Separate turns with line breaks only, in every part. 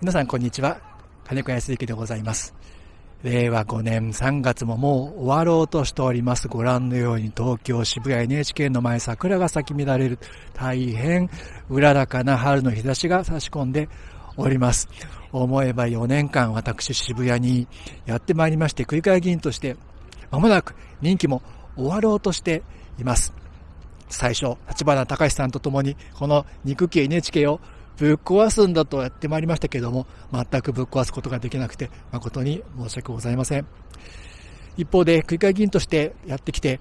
皆さんこんにちは。金子康之でございます。令和5年3月ももう終わろうとしております。ご覧のように東京渋谷 NHK の前桜が咲き乱れる。大変うららかな春の日差しが差し込んでおります。思えば4年間私渋谷にやってまいりまして区議会議員としてまもなく任期も終わろうとしています。最初立花隆さんと共にこの肉系 NHK をぶっ壊すんだとやってまいりましたけれども、全くぶっ壊すことができなくて、誠に申し訳ございません。一方で、区議会議員としてやってきて、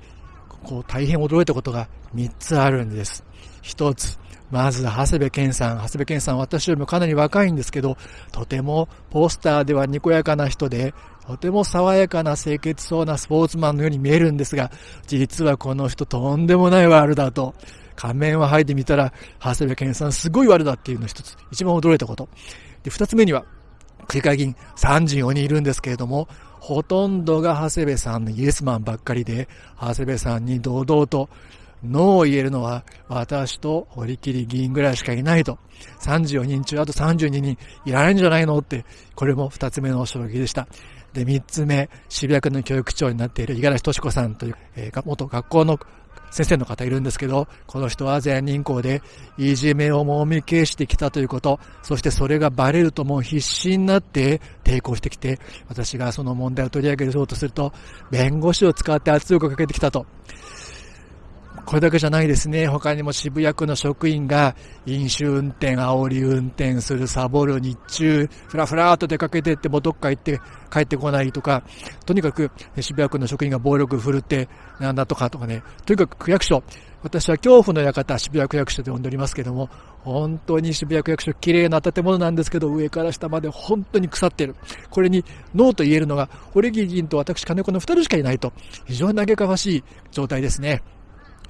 こう大変驚いたことが3つあるんです。1つ、まず、長谷部健さん。長谷部健さん、私よりもかなり若いんですけど、とてもポスターではにこやかな人で、とても爽やかな清潔そうなスポーツマンのように見えるんですが、実はこの人とんでもないワールだと。仮面を剥いでみたら、長谷部健さんすごい悪だっていうの一つ、一番驚いたこと。で、二つ目には、区議会議員34人いるんですけれども、ほとんどが長谷部さんのイエスマンばっかりで、長谷部さんに堂々とノーを言えるのは私と堀切議員ぐらいしかいないと。34人中あと32人いらないんじゃないのって、これも二つ目の衝撃でした。で、三つ目、渋谷区の教育長になっている五十嵐敏子さんという、えー、元学校の先生の方いるんですけど、この人は全人公でいじめをもみ消してきたということ、そしてそれがバレるともう必死になって抵抗してきて、私がその問題を取り上げようとすると、弁護士を使って圧力をかけてきたと。これだけじゃないですね。他にも渋谷区の職員が飲酒運転、煽り運転する、サボる、日中、ふらふらっと出かけてってもどっか行って帰ってこないとか、とにかく渋谷区の職員が暴力振るってなんだとかとかね、とにかく区役所、私は恐怖の館、渋谷区役所で呼んでおりますけども、本当に渋谷区役所綺麗な建物なんですけど、上から下まで本当に腐っている。これにノーと言えるのが、堀木議員と私金子の二人しかいないと、非常に嘆かわしい状態ですね。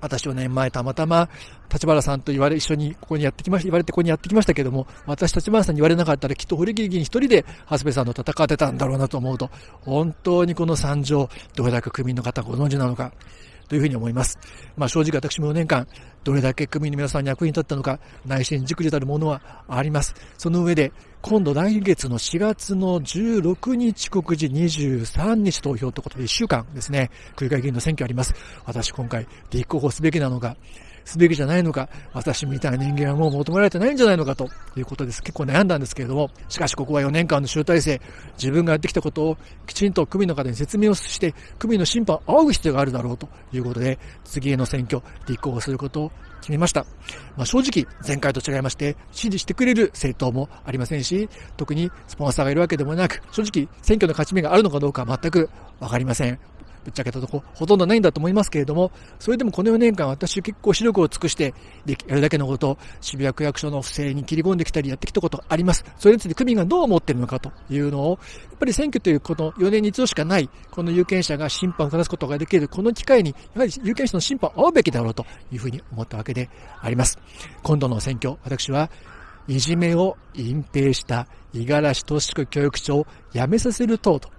私4年前たまたま立花さんと言われ、一緒にここにやってきました、言われてここにやってきましたけども、私立花さんに言われなかったらきっと堀切議員一人で長谷部さんと戦ってたんだろうなと思うと、本当にこの惨状、どれだけ区民の方ご存知なのか、というふうに思います。まあ正直私も4年間、どれだけ区民の皆さんに役に立ったのか、内心じくじたるものはあります。その上で、今度来月の4月の16日告示23日投票ということで1週間ですね、区議会議員の選挙あります。私今回立候補すべきなのか、すべきじゃないのか、私みたいな人間はもう求められてないんじゃないのかということです。結構悩んだんですけれども、しかしここは4年間の集大成、自分がやってきたことをきちんと区民の方に説明をして、区民の審判を仰ぐ必要があるだろうということで、次への選挙、立候補することを決めました。まあ、正直、前回と違いまして、支持してくれる政党もありませんし、特にスポンサーがいるわけでもなく、正直、選挙の勝ち目があるのかどうか全くわかりません。ぶっちゃけたとこ、ほとんどないんだと思いますけれども、それでもこの4年間私結構視力を尽くして、やるだけのこと、渋谷区役所の不正に切り込んできたりやってきたことあります。それについて区民がどう思ってるのかというのを、やっぱり選挙というこの4年に一度しかない、この有権者が審判を下すことができる、この機会に、やはり有権者の審判を会うべきだろうというふうに思ったわけであります。今度の選挙、私はいじめを隠蔽した五十嵐俊子教育長を辞めさせる党と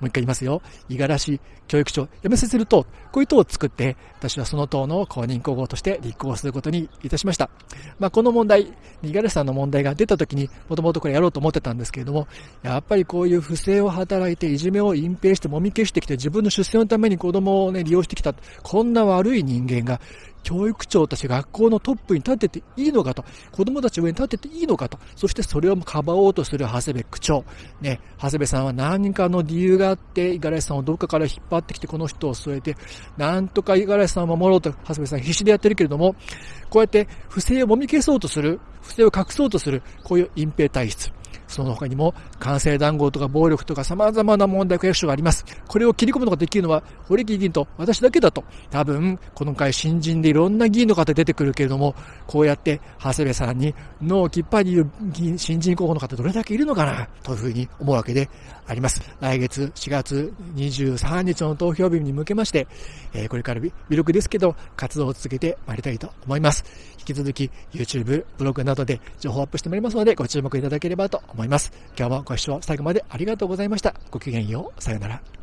もう一回言いますよ。五十嵐教育長、辞めさせる党、こういう党を作って、私はその党の公認候補として立候補することにいたしました。まあ、この問題、五十嵐さんの問題が出た時に、もともとこれやろうと思ってたんですけれども、やっぱりこういう不正を働いて、いじめを隠蔽して、もみ消してきて、自分の出世のために子供をね、利用してきた、こんな悪い人間が、教育長たち学校のトップに立てていいのかと、子供たち上に立てていいのかと、そしてそれをかばおうとする長谷部区長。ね、長谷部さんは何かの理由があって、五十嵐さんをどっかから引っ張ってきてこの人を据えて、なんとか五十嵐さんを守ろうと長谷部さん必死でやってるけれども、こうやって不正をもみ消そうとする、不正を隠そうとする、こういう隠蔽体質。その他にも、官製談合とか暴力とか様々な問題区役所があります。これを切り込むのができるのは、堀木議員と私だけだと。多分、この回新人でいろんな議員の方出てくるけれども、こうやって、長谷部さんに脳をきっぱり言う新人候補の方どれだけいるのかな、というふうに思うわけであります。来月4月23日の投票日に向けまして、えー、これから微力ですけど、活動を続けてまいりたいと思います。引き続き、YouTube、ブログなどで情報アップしてまいりますので、ご注目いただければと思います。思います今日もご視聴最後までありがとうございました。ごきげんよう。さようなら。